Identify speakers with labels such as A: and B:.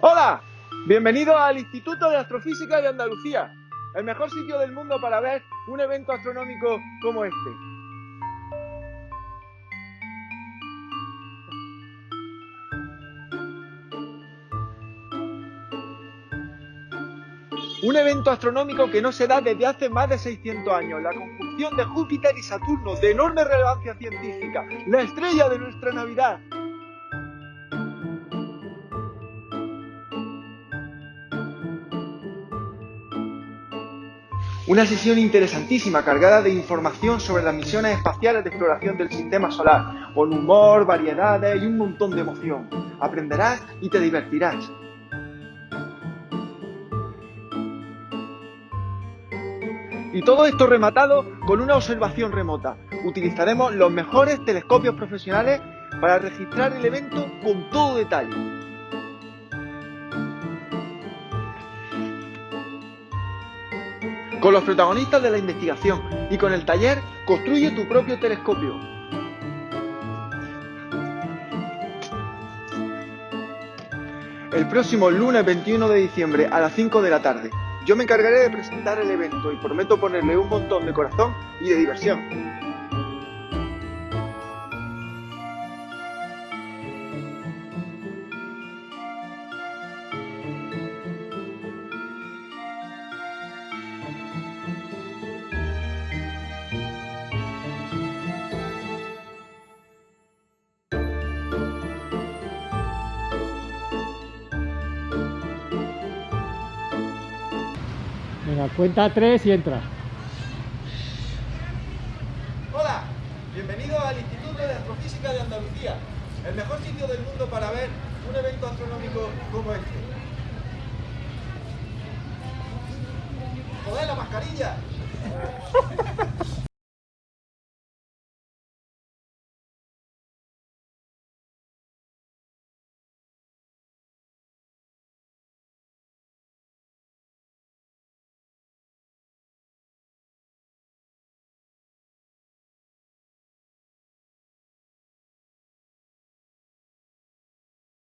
A: Hola, bienvenido al Instituto de Astrofísica de Andalucía, el mejor sitio del mundo para ver un evento astronómico como este. Un evento astronómico que no se da desde hace más de 600 años, la conjunción de Júpiter y Saturno, de enorme relevancia científica, la estrella de nuestra Navidad. Una sesión interesantísima, cargada de información sobre las misiones espaciales de exploración del sistema solar, con humor, variedades y un montón de emoción. Aprenderás y te divertirás. Y todo esto rematado con una observación remota. Utilizaremos los mejores telescopios profesionales para registrar el evento con todo detalle. Con los protagonistas de la investigación y con el taller Construye tu propio telescopio. El próximo lunes 21 de diciembre a las 5 de la tarde. Yo me encargaré de presentar el evento y prometo ponerle un montón de corazón y de diversión.
B: Venga, cuenta tres y entra.
A: Hola, bienvenido al Instituto de Astrofísica de Andalucía, el mejor sitio del mundo para ver un evento astronómico como este. ¡Joder, la mascarilla!